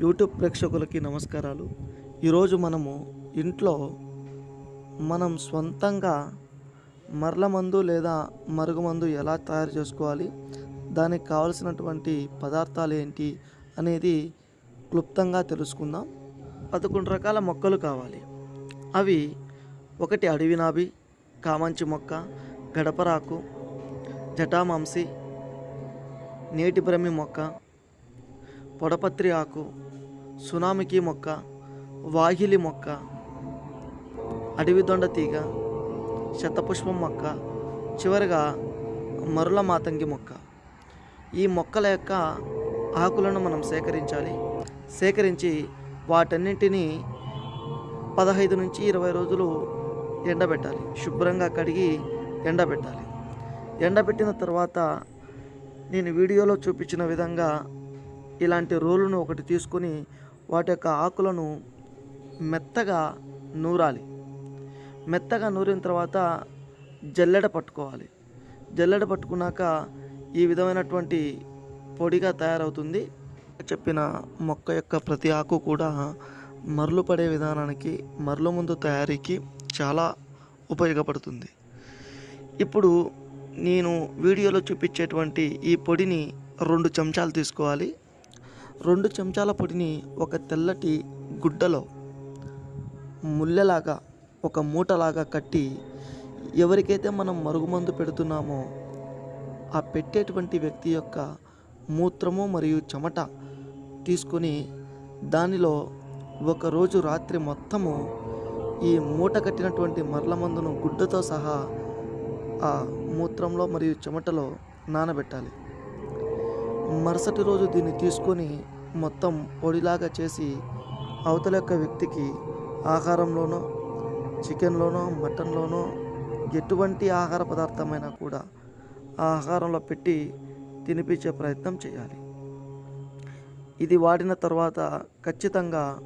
YouTube ప్రేక్షకులకి నమస్కారాలు. ఈరోజు మనము ఇంట్లో మనం సొంతంగా మరల మందు లేదా మరుగుమందు ఎలా తయారు చేసుకోవాలి దానికి కావలసినటువంటి పదార్థాలు ఏంటి అనేది క్లుప్తంగా తెలుసుకుందాం. పదకొండు రకాల మొక్కలు కావాలి. అవి ఒకటి అడవి నాభి కామంచి మొక్క గడపరాకు జటామాంసి నేటి బ్రహ్మి మొక్క పొడపత్రి ఆకు సునామికి మొక్క వాహిలి మొక్క అడవి దొండ తీగ శతపుష్పం మొక్క చివరిగా మరుల మాతంగి మొక్క. ఈ మొక్కల యొక్క ఆకులను మనం సేకరించాలి. సేకరించి వాటన్నింటినీ పదహైదు నుంచి ఇరవై రోజులు ఎండబెట్టాలి. శుభ్రంగా కడిగి ఎండబెట్టాలి. ఎండబెట్టిన తర్వాత నేను వీడియోలో చూపించిన విధంగా ఇలాంటి రోలును ఒకటి తీసుకొని వాటి యొక్క ఆకులను మెత్తగా నూరాలి. మెత్తగా నూరిన తర్వాత జల్లెడ పట్టుకోవాలి. జల్లెడ పట్టుకున్నాక ఈ విధమైనటువంటి పొడిగా తయారవుతుంది. చెప్పిన మొక్క యొక్క ప్రతి ఆకు కూడా మరలు పడే విధానానికి మరలు ముందు తయారీకి చాలా ఉపయోగపడుతుంది. ఇప్పుడు నేను వీడియోలో చూపించేటువంటి ఈ పొడిని రెండు చెంచాలు తీసుకోవాలి. రెండు చెంచాల పొడిని ఒక తెల్లటి గుడ్డలో ముల్లెలాగా ఒక మూటలాగా కట్టి ఎవరికైతే మనం మరుగుమందు పెడుతున్నామో ఆ పెట్టేటువంటి వ్యక్తి యొక్క మూత్రము మరియు చెమట తీసుకొని దానిలో ఒకరోజు రాత్రి మొత్తము ఈ మూట కట్టినటువంటి మరల మందును గుడ్డతో సహా ఆ మూత్రంలో మరియు చెమటలో నానబెట్టాలి. మరుసటి రోజు దీన్ని తీసుకొని మొత్తం పొడిలాగా చేసి అవతల యొక్క వ్యక్తికి ఆహారంలోనో చికెన్లోనో మటన్లోనో ఎటువంటి ఆహార పదార్థమైనా కూడా ఆ ఆహారంలో పెట్టి తినిపించే ప్రయత్నం చేయాలి. ఇది వాడిన తర్వాత ఖచ్చితంగా